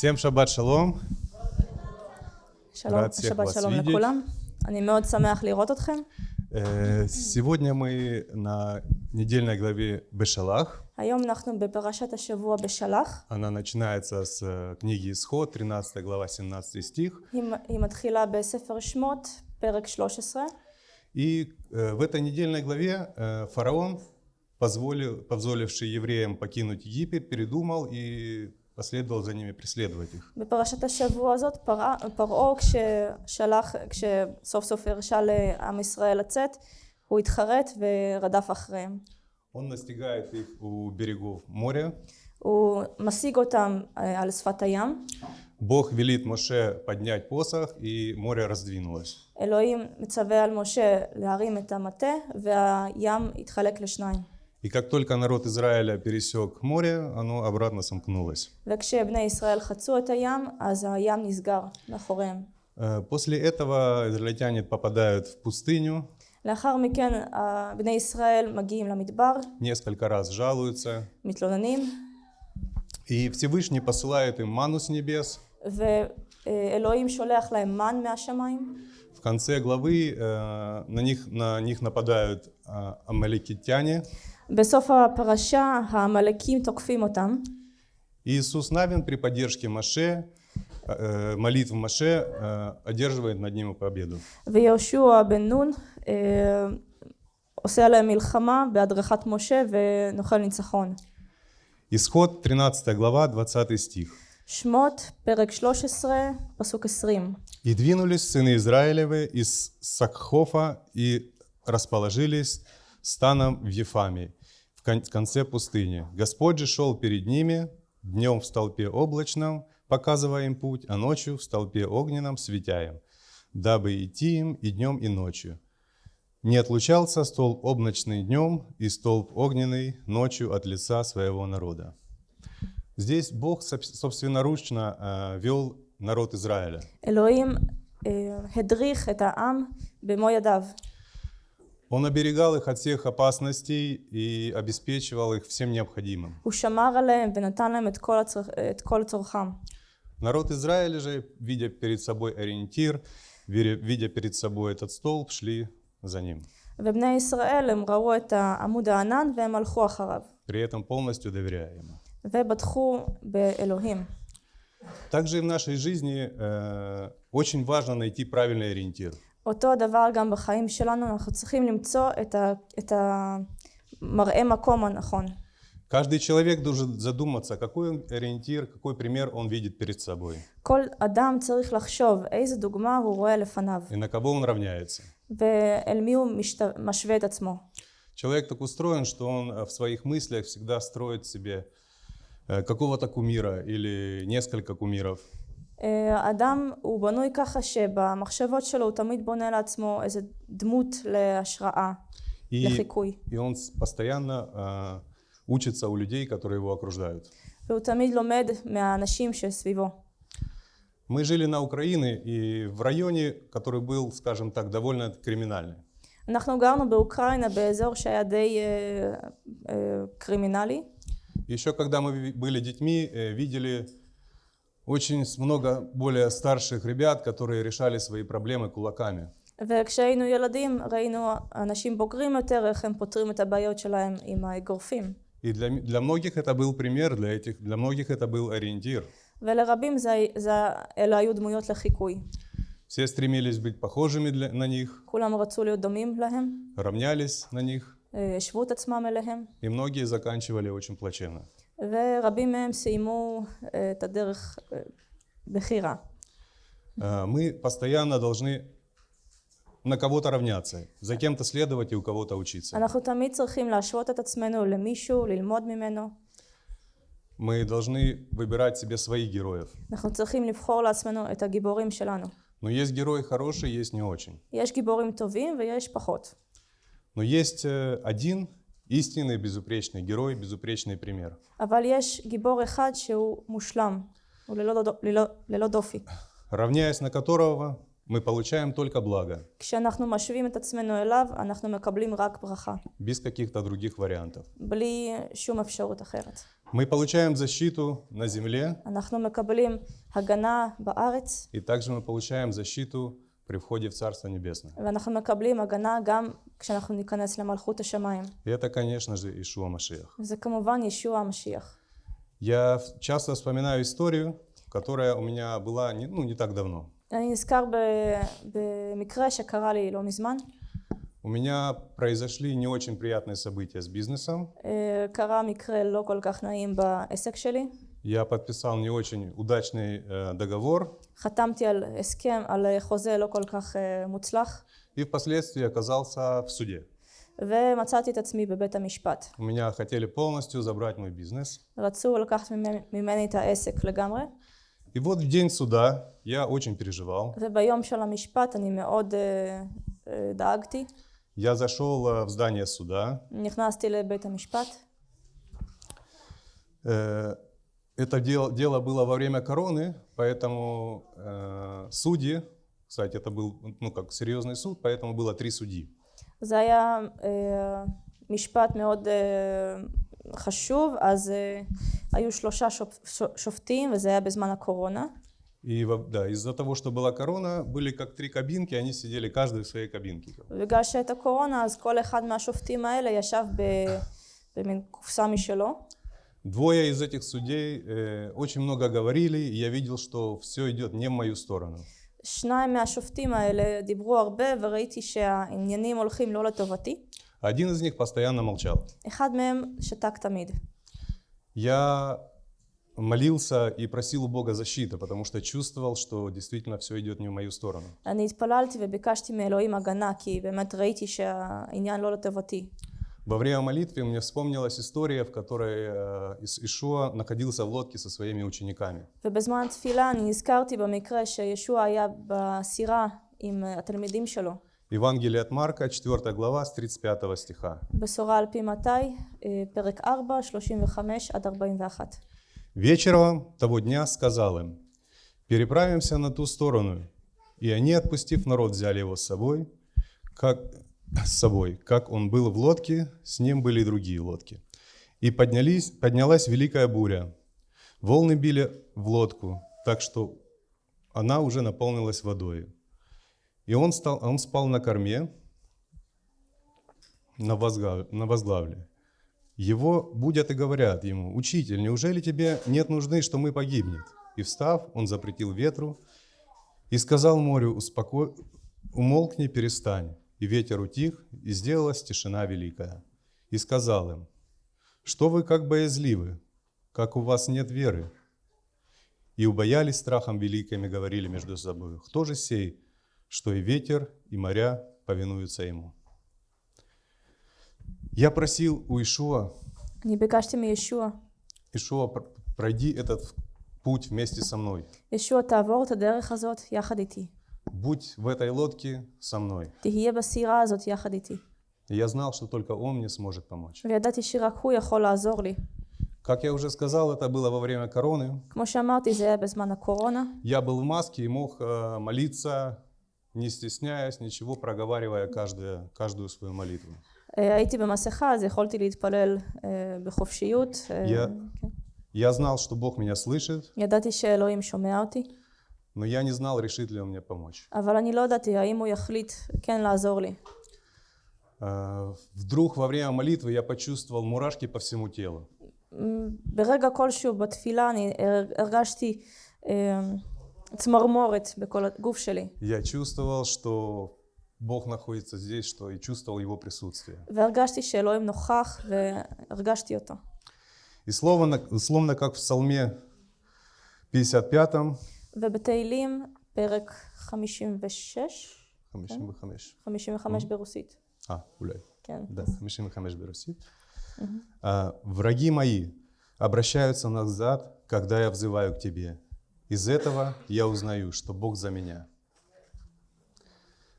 Всем шаббат шалом. שלום, רץ, איך שבת вас שלום видеть? לכולם. אני מאוד שמח לראות אתכם. Э, Сегодня мы на недельной главе Бешалах. היום אנחנו בפרשת השבוע בשלח. Она начинается с э, книги Исход, 13 глава, 17 стих. היא, היא מתחילה בספר שמות, פרק 13. И э, в этой недельной главе э, фараон, позволил, позволивший евреям покинуть Египет, передумал и последовал за ними преследовать их. בפרשת השבוע הזאת פרעה- פרעה כששלח, כשסוף סוף הרשה לעם ישראל לצאת, הוא התחרט ורדף אחריהם. Он настигает их у берегов моря. הוא משיג אותם אה, על שפת הים. Бог велит Моше поднять посох, и море раздвинулось. אלוהים מצווה על משה להרים את המטה והים יתחלק לשניים. И как только народ Израиля пересек море, оно обратно сомкнулось. וכשבני ישראל חצו את הים, אז הים נסגר מאחוריהם. Э, После этого израильтяне попадают в пустыню, לאחר מכן ה- בני ישראל מגיעים למדבר, несколько раз жалуются, מתלוננים, и Всевышний посылает им ману с небес. ואלוהים שולח להם מן מהשמיים. В конце главы э, на, них, на них нападают э, амаликитяне. בסוף הפרשה העמלקים תוקפים אותם. איסוס נבין פרי פדירשקי משה, מליט ומשה, אדירשווה נדנים ופאבידו. ויהושע בן נון э, עושה עליהם מלחמה בהדרכת משה ונוחל ניצחון. איסחוט 13 גלבה 20 סטיך. שמות פרק 13 פסוק 20. ידווינוליס סיני ישראלווה איס סקחופה אי רספלג'יליס סטאנם ויפאמי. в конце пустыни. Господь же шел перед ними, днем в столпе облачном, показывая им путь, а ночью в столпе огненном, светя им, дабы идти им и днем, и ночью. Не отлучался столб облачный днем и столб огненный ночью от лица своего народа. Здесь Бог собственноручно э, вел народ Израиля. Элоим, э, Хедрих, это Ам, Бемоядав. Он оберегал их от всех опасностей и обеспечивал их всем необходимым. הוא שמר עליהם ונתן להם את כל, הצרכ... את כל צורכם. Народ Израиля же, видя перед собой ориентир, веря- видя перед собой этот столб, шли за ним, ובני ישראל הם ראו את עמוד הענן והם הלכו אחריו. при этом полностью доверяя ему. ובטחו באלוהים. Также и в нашей жизни э, очень важно найти правильный ориентир. אותו הדבר גם בחיים שלנו, אנחנו צריכים למצוא את, ה... את המראה מקום הנכון. Каждый человек должен задуматься, какой он ориентир, какой пример он видит перед собой כל אדם צריך לחשוב איזה דוגמה הוא רואה לפניו, и на кого он равняется. ואל מי הוא משת... משווה את עצמו. Человек так устроен, что он э, в своих мыслях всегда строит себе э, какого-то кумира или несколько кумиров. אה, האדם הוא בנוי ככה שבמחשבות שלו הוא תמיד בונה לעצמו איזה דמות להשראה, И, לחיקוי. и он с- постоянно э, учится у людей, которые его окружают. והוא תמיד לומד מהאנשים שסביבו. Мы жили на Украине и в районе, который был, скажем так, довольно криминальный. אנחנו גרנו באוקראינה באזור שהיה די אה, אה, קרימינלי, Еще когда мы ви- были детьми, э, видели очень с- много более старших ребят, которые решали свои проблемы кулаками. וכשהיינו ילדים ראינו אנשים בוגרים יותר איך הם פותרים את הבעיות שלהם עם האגרופים. И для, м- для многих это был пример, для, этих, для многих это был ориентир. ולרבים זה, זה, אלה היו דמויות לחיקוי. Все стремились быть похожими для- на них, כולם רצו להיות דומים להם, равнялись на них, אה, השוו את עצמם אליהם, и многие заканчивали очень плачевно. ורבים מהם סיימו אה, את הדרך אה, בכי רע. Э, Мы постоянно должны на кого-то равняться, за кем-то следовать и у кого-то учиться. אנחנו תמיד צריכים להשוות את עצמנו למישהו, ללמוד ממנו. Мы должны выбирать себе своих героев. אנחנו צריכים לבחור לעצמנו את הגיבורים שלנו. Но есть герои хорошие, есть не очень. יש גיבורים טובים ויש פחות. Но есть э, один истинный безупречный герой, безупречный пример. אבל יש גיבור אחד שהוא מושלם, הוא ללא, דו- ללא, ללא דופי. равняясь на которого мы получаем только благо, כשאנחנו משווים את עצמנו אליו, אנחנו מקבלים רק ברכה, без каких-то других вариантов. בלי שום אפשרות אחרת. Мы получаем защиту на земле, אנחנו מקבלים הגנה בארץ, и также мы получаем защиту при входе в Царство Небесное. ואנחנו מקבלים הגנה גם כשאנחנו ניכנס למלכות השמיים. И это, конечно же, Ишуа Машиах. וזה כמובן ישוע המשיח. Я в- часто вспоминаю историю, которая у меня была не, ну, не так давно. אני נזכר ב- במקרה שקרה לי לא מזמן. У меня произошли не очень приятные события с бизнесом. אה, קרה מקרה לא כל כך נעים בעסק שלי. Я подписал не очень удачный э, договор חתמתי על הסכם, על אה, חוזה לא כל כך אה, מוצלח, и впоследствии оказался в суде. ומצאתי את עצמי בבית המשפט. У меня хотели полностью забрать мой бизнес. רצו לקחת ממני, ממני את העסק לגמרי, И вот в день суда я очень переживал. וביום של המשפט אני מאוד אה, אה, דאגתי. Я зашел э, в здание суда. נכנסתי לבית המשפט. Э, Это дело, дело было во время короны, поэтому э, судьи, кстати, это был ну, как серьезный суд, поэтому было три судьи. זה היה אה, משפט מאוד אה, חשוב, אז אה, היו שלושה שופ, ש- שופטים, וזה היה בזמן הקורונה. И во- да, из-за того, что была корона, были как три кабинки, они сидели каждый в своей кабинке. ובגלל שהייתה קורונה, אז כל אחד מהשופטים האלה ישב ב, במין קופסה משלו. Двое из этих судей э, очень много говорили, и я видел, что все идет не в мою сторону. שניים מהשופטים האלה דיברו הרבה, וראיתי שהעניינים הולכים לא לטובתי. Один из них постоянно молчал. אחד מהם שתק תמיד. Я молился и просил у Бога защиты, потому что чувствовал, что действительно все идет не в мою сторону. אני התפללתי וביקשתי מאלוהים הגנה, כי באמת ראיתי שהעניין לא לטובתי. Во время молитвы мне вспомнилась история, в которой э, Ис- Ишуа находился в лодке со своими учениками. ובזמן התפילה אני נזכרתי במקרה שישוע היה בסירה עם אה, התלמידים שלו. Евангелие от Марка, 4 глава, с 35 стиха. בשורה על פי מתי, אה, פרק 4, 35 עד 41. Вечером того дня сказал им, «Переправимся на ту сторону». И они, отпустив народ, взяли его с собой, как, с собой. Как он был в лодке, с ним были и другие лодки. И поднялись, поднялась великая буря. Волны били в лодку, так что она уже наполнилась водой. И он, стал, он спал на корме, на, возгла- на возглавле. Его будят и говорят ему, «Учитель, неужели тебе нет нужды, что мы погибнет?» И встав, он запретил ветру и сказал морю, «Успоко... «Умолкни, перестань». И ветер утих, и сделалась тишина великая. И сказал им, что вы как боязливы, как у вас нет веры. И убоялись страхом великим и говорили между собой, кто же сей, что и ветер, и моря повинуются ему. Я просил у Ишуа, не бегашьте мне Ишуа, Ишуа, пройди этот путь вместе со мной. Ишуа, тавор, та дерech азот, яхадити Будь в этой лодке со мной. תהיה בסירה הזאת יחד איתי. И я знал, что только Он мне сможет помочь. וידעתי שרק הוא יכול לעזור לי. Как я уже сказал, это было во время короны. כמו שאמרתי, זה היה בזמן הקורונה. Я был в маске и мог э, молиться, не стесняясь, ничего, проговаривая каждую, каждую свою молитву. אה, הייתי במסכה, אז יכולתי להתפלל אה, בחופשיות. אה, יא- כן. Я знал, что Бог меня слышит, ידעתי שאלוהים שומע אותי, но я не знал, решит ли Он мне помочь. אבל אני לא ידעתי האם הוא יחליט כן לעזור לי. Э, Вдруг во время молитвы я почувствовал мурашки по всему телу. מ, ברגע כלשהו בתפילה אני הר- הרגשתי אה, צמרמורת בכל הגוף שלי, Я чувствовал, что Бог находится здесь, что и чувствовал Его присутствие. והרגשתי שאלוהים נוכח והרגשתי אותו. И словно, словно как в Псалме 55, ובתהילים, פרק 56, 55, 55 ברוסית, а, гуляй, כן. да, 55 берусит. А, «Враги мои обращаются назад, когда я взываю к Тебе. Из этого я узнаю, что Бог за меня».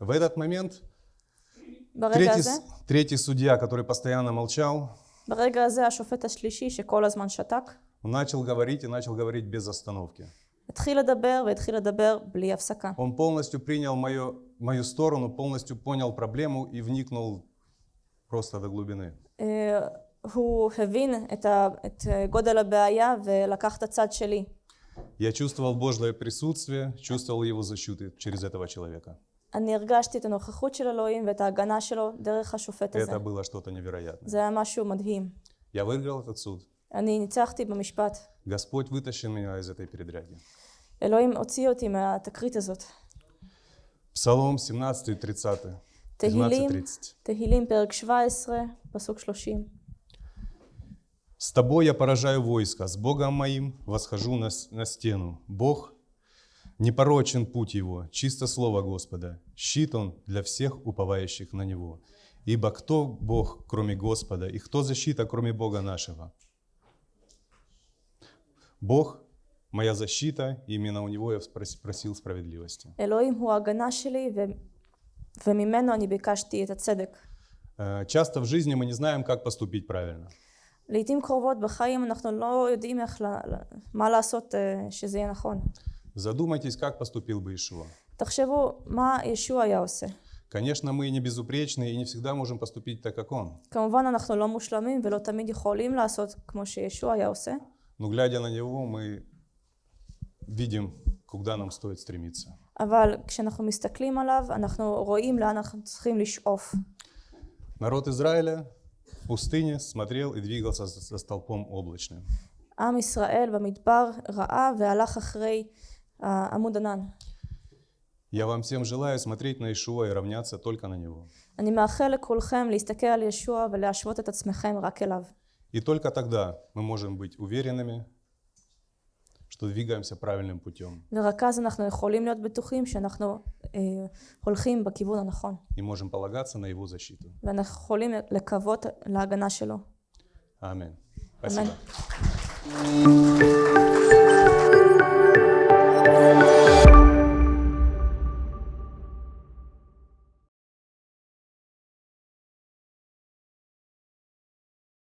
В этот момент ברגע третий, הזה, с- третий судья, который постоянно молчал, ברגע הזה השופט השלישי שכל הזמן שתק, он начал говорить и начал говорить без остановки. התחיל לדבר והתחיל לדבר בלי הפסקה. Он полностью принял мою, мою сторону, полностью понял проблему и вникнул просто до глубины. אה, הוא הבין את, ה, את אה, גודל הבעיה ולקח את הצד שלי. Я чувствовал Божье присутствие, чувствовал Его защиту через этого человека. אני הרגשתי את הנוכחות של אלוהים ואת ההגנה שלו דרך השופט הזה. Это было что-то невероятное. זה היה משהו מדהים. Я выиграл этот суд. אני ניצחתי במשפט. Господь вытащил меня из этой передряги. אלוהים הוציא אותי מהתקרית הזאת. Псалом 17 и 30. תהילים, 17-30. תהילים פרק 17, פסוק 30. С тобой я поражаю войско, с Богом моим восхожу на, с- на стену. Бог непорочен путь его, чисто слово Господа. Щит он для всех уповающих на него. Ибо кто Бог, кроме Господа, и кто защита, кроме Бога нашего? Бог – моя защита, и именно у Него я спрос- просил справедливости. אלוהים הוא ההגנה שלי ו... וממנו אני ביקשתי את הצדק. Э, Часто в жизни мы не знаем, как поступить правильно. לעתים קרובות בחיים אנחנו לא יודעים איך, ל... ל- מה לעשות אה, שזה יהיה נכון. Задумайтесь, как поступил бы Ишуа. תחשבו מה ישוע היה עושה. Конечно, мы не безупречны и не всегда можем поступить так, как он. כמובן אנחנו לא מושלמים ולא תמיד יכולים לעשות כמו שישוע היה עושה, Но глядя на него, мы видим, куда нам стоит стремиться. אבל כשאנחנו מסתכלים עליו אנחנו רואים לאן אנחנו צריכים לשאוף. Народ Израиля в пустыне смотрел и двигался за за столпом облачным. עם ישראל במדבר ראה והלך אחרי עמוד ענן. Я вам всем желаю смотреть на Ишуа и равняться только на него. אני מאחל לכולכם להסתכל על ישוע ולהשוות את עצמכם רק אליו. И только тогда мы можем быть уверенными, что двигаемся правильным путем. И можем полагаться на его защиту. Аминь. Спасибо.